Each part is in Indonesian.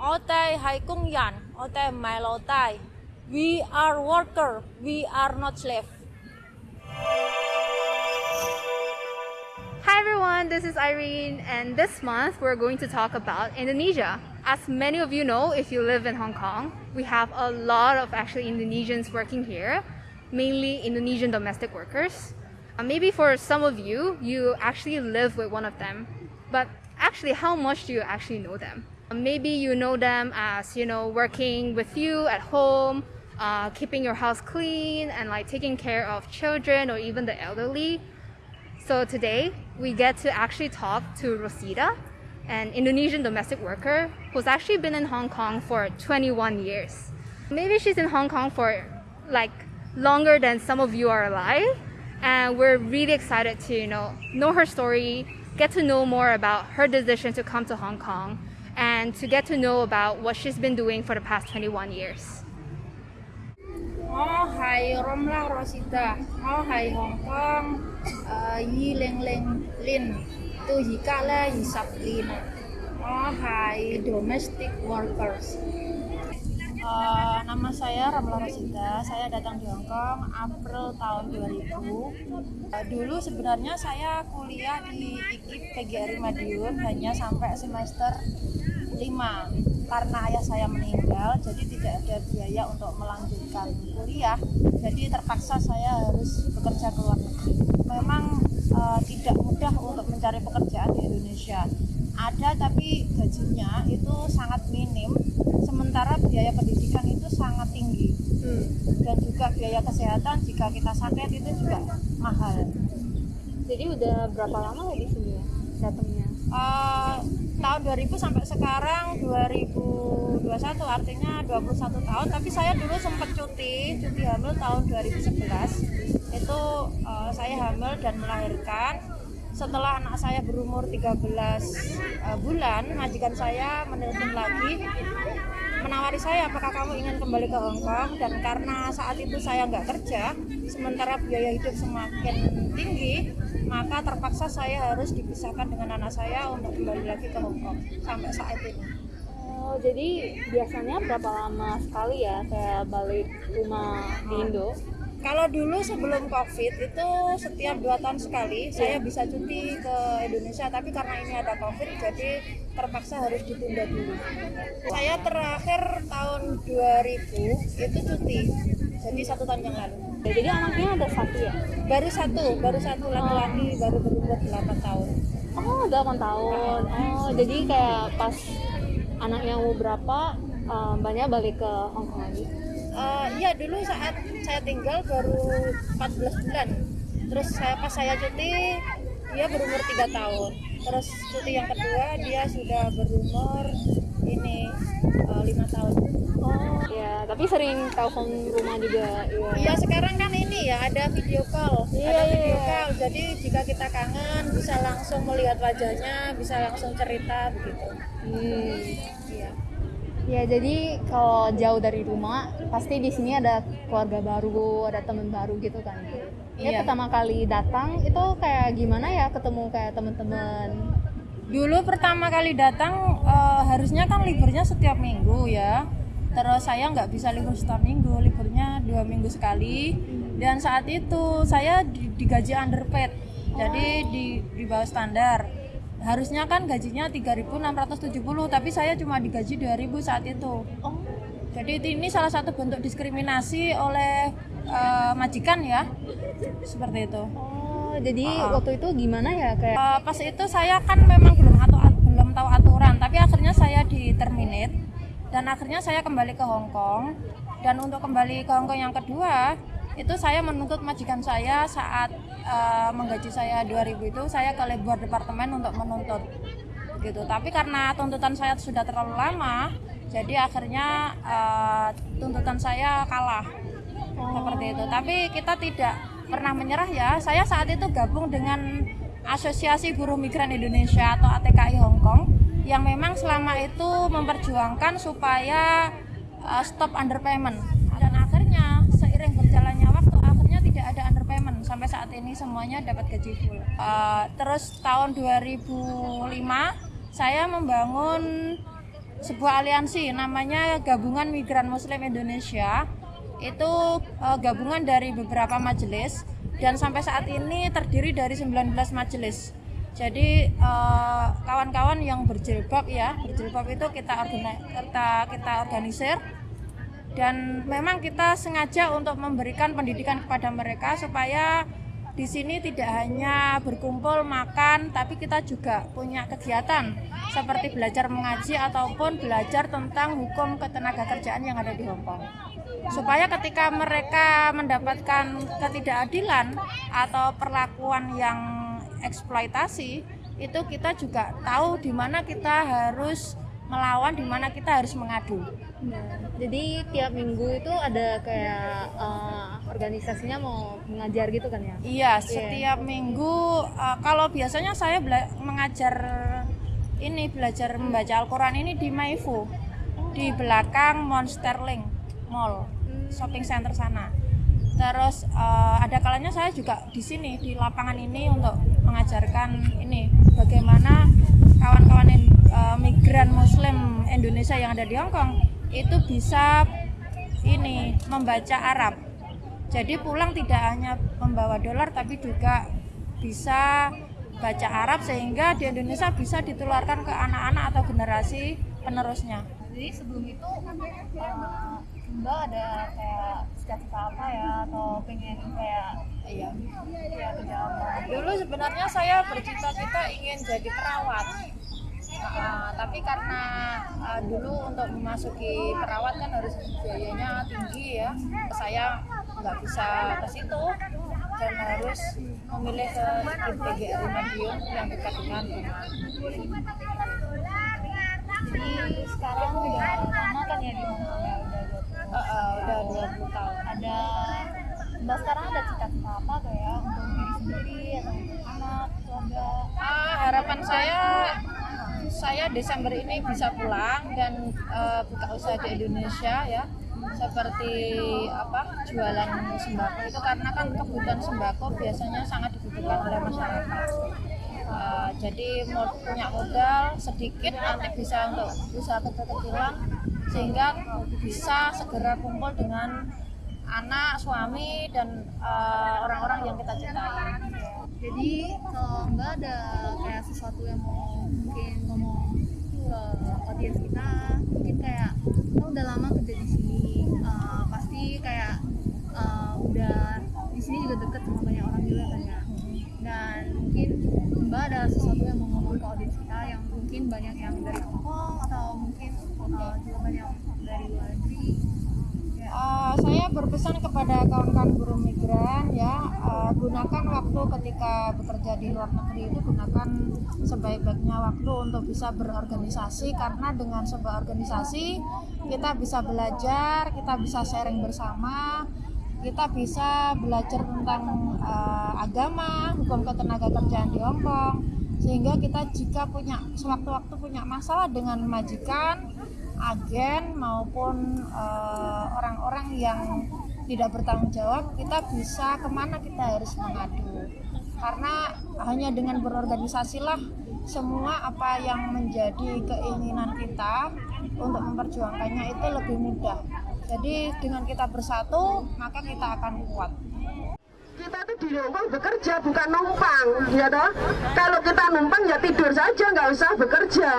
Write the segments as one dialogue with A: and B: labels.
A: Otai hai kung yan, otai tai. We are worker, we are not slave.
B: Hi everyone, this is Irene and this month we're going to talk about Indonesia. As many of you know, if you live in Hong Kong, we have a lot of actually Indonesians working here, mainly Indonesian domestic workers. Uh, maybe for some of you, you actually live with one of them, but actually how much do you actually know them? Maybe you know them as, you know, working with you at home, uh, keeping your house clean and like taking care of children or even the elderly. So today we get to actually talk to Rosita, an Indonesian domestic worker who's actually been in Hong Kong for 21 years. Maybe she's in Hong Kong for like longer than some of you are alive. And we're really excited to, you know, know her story, get to know more about her decision to come to Hong Kong and to get to know about what she's been doing for the past 21 years.
A: Oh hai Romla Rosita, oh hai Hong Kong, uh, yi leng leng lin, tu hi ka la yi sap lin, oh hai domestic workers. Uh, nama saya Ramla Rosita, saya datang di Hong Kong April tahun 2000. Uh, dulu sebenarnya saya kuliah di IKIP PGRI Madiun hanya sampai semester 5 karena ayah saya meninggal jadi tidak ada biaya untuk melanjutkan kuliah. Jadi terpaksa saya harus bekerja ke luar negeri. Memang uh, tidak mudah untuk mencari pekerjaan di Indonesia. Ada tapi gajinya itu sangat minim. Sementara biaya pendidikan itu sangat tinggi. Hmm. dan juga biaya kesehatan jika kita sakit itu juga mahal.
B: Jadi udah berapa lama ya di sini ya datangnya? Uh,
A: tahun 2000 sampai sekarang 2021 artinya 21 tahun. Tapi saya dulu sempat cuti cuti hamil tahun 2011 itu uh, saya hamil dan melahirkan. Setelah anak saya berumur 13 uh, eh, bulan majikan saya menelpon lagi menawari saya apakah kamu ingin kembali ke Hong Kong dan karena saat itu saya nggak kerja sementara biaya hidup semakin tinggi maka terpaksa saya harus dipisahkan dengan anak saya untuk kembali lagi ke Hong Kong sampai saat ini
B: Oh, jadi biasanya berapa lama sekali ya saya balik rumah di Indo?
A: Kalau dulu sebelum COVID itu setiap dua tahun sekali saya bisa cuti ke Indonesia, tapi karena ini ada COVID jadi terpaksa harus ditunda dulu. Saya terakhir tahun 2000 itu cuti, jadi satu tahun yang lalu.
B: Ya, jadi anaknya ada satu ya?
A: Baru satu, baru satu laki-laki, oh. baru berumur 8 tahun.
B: Oh, 8 tahun. Oh, jadi kayak pas anaknya mau berapa, um, banyak balik ke Hong Kong lagi?
A: Uh, iya dulu saat saya tinggal baru 14 bulan. Terus saya pas saya cuti dia berumur tiga tahun. Terus cuti yang kedua dia sudah berumur ini eh, lima uh, tahun.
B: Oh. Ya tapi sering telepon rumah juga
A: iya. Ya, sekarang kan ini ya ada video call. Yeah, ada video iya. call. Jadi jika kita kangen bisa langsung melihat wajahnya bisa langsung cerita begitu. Hmm.
B: iya Ya jadi kalau jauh dari rumah pasti di sini ada keluarga baru, ada teman baru gitu kan. Ya iya. pertama kali datang itu kayak gimana ya ketemu kayak teman-teman.
A: Dulu pertama kali datang uh, harusnya kan liburnya setiap minggu ya. Terus saya nggak bisa libur setiap minggu, liburnya dua minggu sekali. Dan saat itu saya digaji underpaid, jadi di di bawah standar harusnya kan gajinya 3.670 tapi saya cuma digaji 2.000 saat itu. Oh. jadi ini salah satu bentuk diskriminasi oleh uh, majikan ya seperti itu.
B: Oh jadi uh, waktu itu gimana ya kayak
A: uh, pas itu saya kan memang belum atau belum tahu aturan tapi akhirnya saya di terminate dan akhirnya saya kembali ke Hong Kong. Dan untuk kembali ke Hong Kong yang kedua itu saya menuntut majikan saya saat uh, menggaji saya 2000 itu saya ke labor departemen untuk menuntut gitu. Tapi karena tuntutan saya sudah terlalu lama jadi akhirnya uh, tuntutan saya kalah seperti itu. Tapi kita tidak pernah menyerah ya. Saya saat itu gabung dengan Asosiasi Buruh Migran Indonesia atau ATKI Hong Kong yang memang selama itu memperjuangkan supaya uh, stop underpayment sampai saat ini semuanya dapat gaji full. Uh, terus tahun 2005 saya membangun sebuah aliansi namanya Gabungan Migran Muslim Indonesia. Itu uh, gabungan dari beberapa majelis dan sampai saat ini terdiri dari 19 majelis. Jadi eh, kawan-kawan uh, yang berjilbab ya, berjilbab itu kita organi kita kita organisir dan memang kita sengaja untuk memberikan pendidikan kepada mereka supaya di sini tidak hanya berkumpul makan tapi kita juga punya kegiatan seperti belajar mengaji ataupun belajar tentang hukum ketenaga kerjaan yang ada di Hongkong supaya ketika mereka mendapatkan ketidakadilan atau perlakuan yang eksploitasi itu kita juga tahu di mana kita harus melawan di mana kita harus mengadu.
C: Nah, jadi tiap minggu itu ada kayak uh, organisasinya mau mengajar gitu kan ya?
A: Iya, yeah. setiap minggu uh, kalau biasanya saya mengajar ini belajar membaca Al-Qur'an ini di Maifu. Di belakang Monsterling Mall, hmm. shopping center sana. Terus uh, ada kalanya saya juga di sini di lapangan ini untuk mengajarkan ini bagaimana kawan-kawan uh, migran Muslim Indonesia yang ada di Hong Kong itu bisa ini membaca Arab. Jadi pulang tidak hanya membawa dolar tapi juga bisa baca Arab sehingga di Indonesia bisa ditularkan ke anak-anak atau generasi penerusnya.
C: Jadi sebelum itu uh, Mbak ada kayak cita-cita apa ya atau pengen kayak
A: iya ya Dulu sebenarnya saya bercita-cita ingin jadi perawat Uh, tapi karena uh, dulu untuk memasuki perawat kan harus biayanya tinggi ya, saya nggak bisa ke situ dan harus memilih ke PGRI Madiun yang dekat dengan rumah.
C: Jadi sekarang udah lama kan ya di Hongkong ya udah 20 uh,
A: udah 20 tahun.
C: Ada Mbak sekarang ada cita-cita apa kayak untuk diri sendiri atau anak, keluarga?
A: Uh, harapan saya saya Desember ini bisa pulang dan uh, buka usaha di Indonesia ya. Seperti apa jualan sembako itu karena kan kebutuhan sembako biasanya sangat dibutuhkan oleh masyarakat. Uh, jadi mau punya modal sedikit nanti bisa untuk usaha kecil-kecilan sehingga bisa segera kumpul dengan anak suami dan eh, orang-orang uh, yang kita cintai
C: jadi kalau mbak ada kayak sesuatu yang mau mungkin ngomong ke audiens kita mungkin kayak kita udah lama kerja di sini uh, pasti kayak uh, udah di sini juga deket sama banyak orang juga kan ya. Dan mungkin mbak ada sesuatu yang mau ngomong ke audiens kita yang mungkin banyak yang dari Hongkong atau mungkin uh, juga banyak dari luar negeri
A: uh, saya berpesan kepada kawan-kawan buruh migran ya uh, gunakan waktu ketika bekerja di luar negeri itu gunakan sebaik-baiknya waktu untuk bisa berorganisasi karena dengan sebuah organisasi kita bisa belajar kita bisa sharing bersama kita bisa belajar tentang uh, agama hukum ketenaga kerjaan di Hongkong. Sehingga kita jika punya sewaktu-waktu punya masalah dengan majikan agen maupun eh, orang-orang uh, yang tidak bertanggung jawab kita bisa ke mana kita harus mengadu. Karena hanya dengan berorganisasilah semua apa yang menjadi keinginan kita untuk memperjuangkannya itu lebih mudah. Jadi dengan kita bersatu maka kita akan kuat.
D: Kita tuh di Hongkong bekerja bukan numpang ya toh? Kalau kita numpang ya tidur saja nggak usah bekerja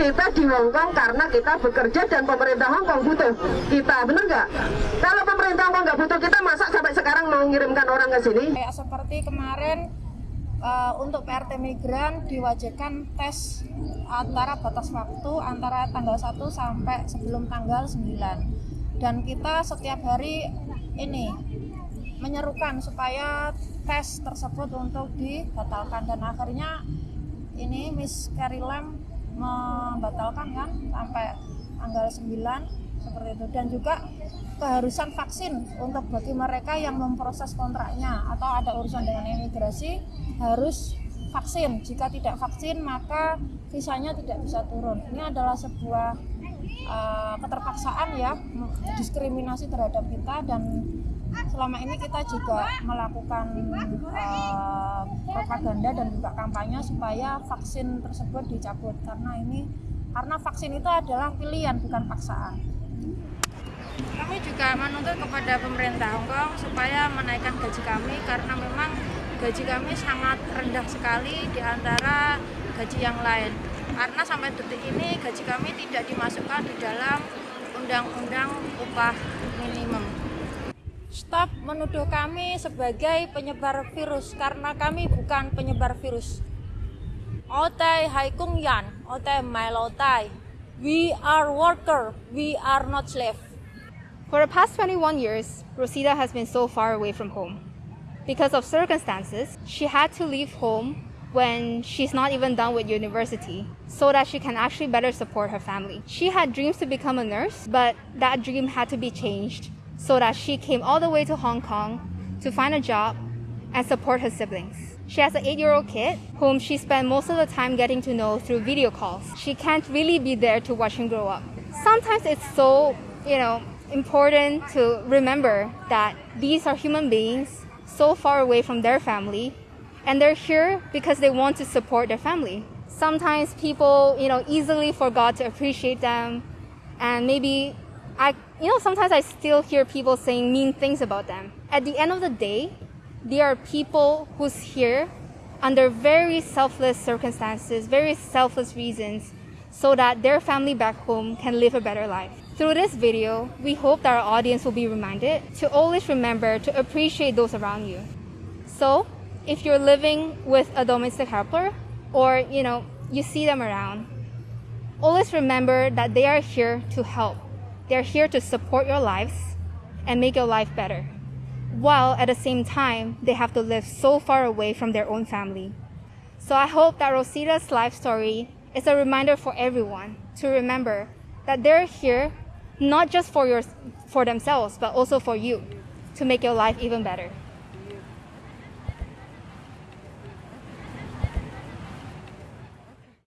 D: kita di Hongkong karena kita bekerja dan pemerintah Hongkong butuh kita bener nggak? Kalau pemerintah Hongkong nggak butuh kita masa sampai sekarang mau mengirimkan orang ke sini?
A: Kayak seperti kemarin uh, untuk PRT migran diwajibkan tes antara batas waktu antara tanggal 1 sampai sebelum tanggal 9 dan kita setiap hari ini menyerukan supaya tes tersebut untuk dibatalkan. Dan akhirnya ini Miss Carrie Lam membatalkan kan sampai tanggal 9 seperti itu. Dan juga keharusan vaksin untuk bagi mereka yang memproses kontraknya atau ada urusan dengan imigrasi harus vaksin. Jika tidak vaksin maka visanya tidak bisa turun. Ini adalah sebuah uh, keterpaksaan ya diskriminasi terhadap kita dan selama ini kita juga melakukan uh, propaganda dan juga kampanye supaya vaksin tersebut dicabut karena ini karena vaksin itu adalah pilihan bukan paksaan. Kami juga menuntut kepada pemerintah Hong Kong supaya menaikkan gaji kami karena memang gaji kami sangat rendah sekali di antara gaji yang lain. Karena sampai detik ini gaji kami tidak dimasukkan di dalam undang-undang upah minimum. Stop menuduh kami sebagai penyebar virus karena kami bukan penyebar virus. Otai Hai Kung Yan, Otai Mailotai. We are worker, we are not slave.
B: For the past 21 years, Rosita has been so far away from home. Because of circumstances, she had to leave home when she's not even done with university so that she can actually better support her family. She had dreams to become a nurse, but that dream had to be changed so that she came all the way to Hong Kong to find a job and support her siblings. She has an eight year old kid whom she spent most of the time getting to know through video calls. She can't really be there to watch him grow up. Sometimes it's so, you know, important to remember that these are human beings so far away from their family and they're here because they want to support their family. Sometimes people, you know, easily forgot to appreciate them and maybe I you know sometimes I still hear people saying mean things about them. At the end of the day, they are people who's here under very selfless circumstances, very selfless reasons so that their family back home can live a better life. Through this video, we hope that our audience will be reminded to always remember to appreciate those around you. So, if you're living with a domestic helper or, you know, you see them around, always remember that they are here to help. They're here to support your lives and make your life better. While at the same time, they have to live so far away from their own family. So I hope that Rosita's life story is a reminder for everyone to remember that they're here not just for your for themselves but also for you to make your life even better.